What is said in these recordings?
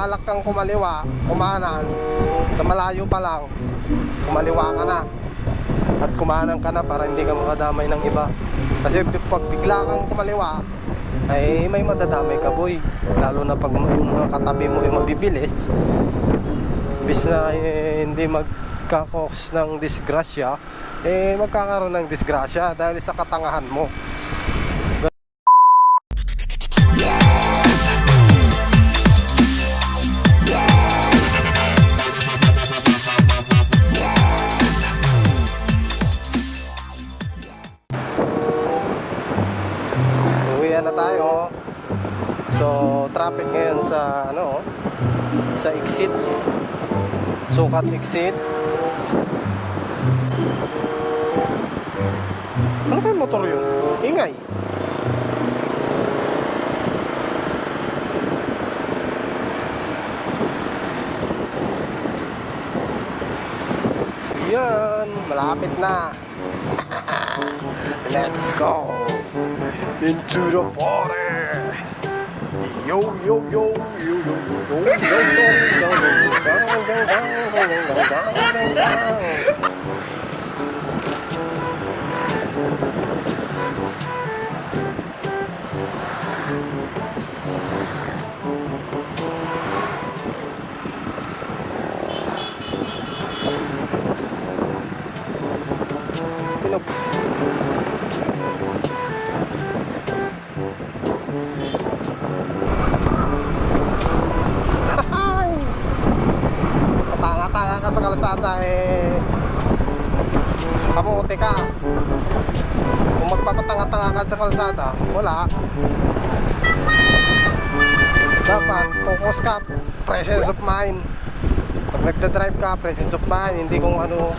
balak kang kumaliwa, kumanan, sa malayo pa lang, kumaliwa ka na. At kumanan ka na para hindi ka makadamay ng iba. Kasi pag bigla kang kumaliwa, ay may madadamay ka boy. Lalo na pag yung mga katabi mo yung mabibilis, bis na eh, hindi magkakos ng disgrasya, eh magkakaroon ng disgrasya dahil sa katangahan mo. Tayo. So, traffic ngayon sa ano, sa exit. Sukat exit. Ano ba motor yun? Ingay. Yan, malapit na. Let's go into the party. Yo yo yo yo yo yo yo yo yo yo sa kalsada eh Kamuti ka. Kung magpapatanga-tanga ka sa kalsada Wala. Dapat focus ka Presence of mind. Pag nagda-drive ka Presence of mind. Hindi kung ano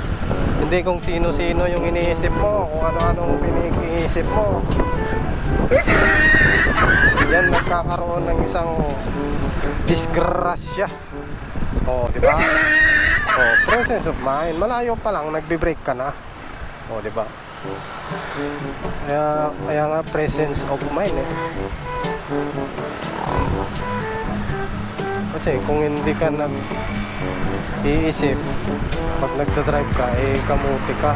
Hindi kung sino-sino yung iniisip mo Kung ano-ano pinag-iisip mo. Diyan nagkakaroon ng isang disgrasya. Oh, di ba? Oh, presence of mind. Malayo pa lang nagbe-break ka na. Oh, di ba? Kaya kaya nga presence of mind eh. Kasi kung hindi ka nag iisip pag nagda-drive ka eh kamuti ka.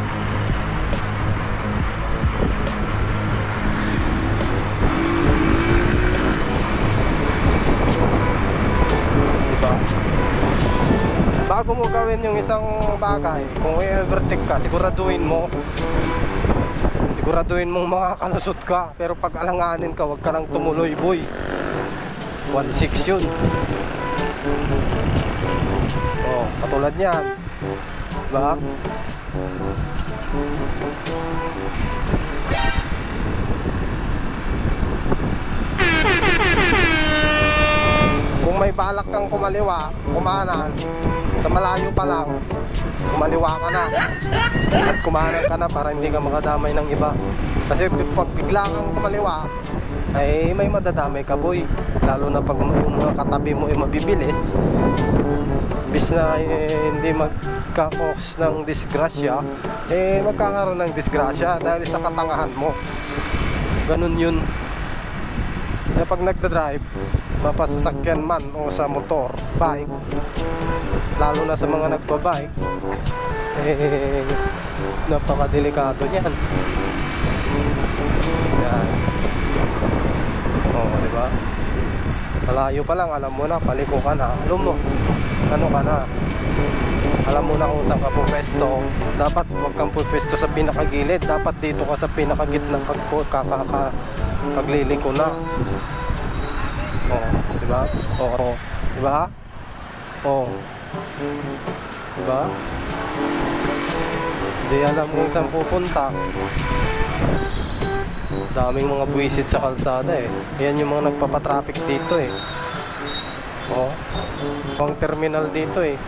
Bago mo gawin yung isang bagay, kung i-overtake ka, siguraduhin mo. Siguraduhin mong makakalusot ka. Pero pag alanganin ka, wag ka nang tumuloy boy. 1.6 yun. Oh, katulad niyan. Diba? Kung may balak kang kumaliwa, kumanan, sa malayo pa lang, kumaliwa ka na. At kumanan ka na para hindi ka makadamay ng iba. Kasi pag bigla kang kumaliwa, ay may madadamay ka boy. Lalo na pag yung mga katabi mo ay mabibilis, bis na eh, hindi magkakos ng disgrasya, eh magkakaroon ng disgrasya dahil sa katangahan mo. Ganun yun. Kaya pag nagda-drive, mapasasakyan man o sa motor, bike, lalo na sa mga nagbabike, eh, napakadelikado niyan. Yan. Oo, di ba? Malayo pa lang, alam mo na, paliko ka na. Alam mo, ano ka na. Alam mo na kung saan ka pupesto. Dapat huwag kang pupesto sa pinakagilid. Dapat dito ka sa pinakagitnang pag kakaka pagliliko na. Oo, di ba? Oo, di ba? Oo. Di ba? Hindi alam kung saan pupunta. Daming mga buwisit sa kalsada eh. Yan yung mga nagpapatraffic dito eh. Oh. Pang terminal dito eh.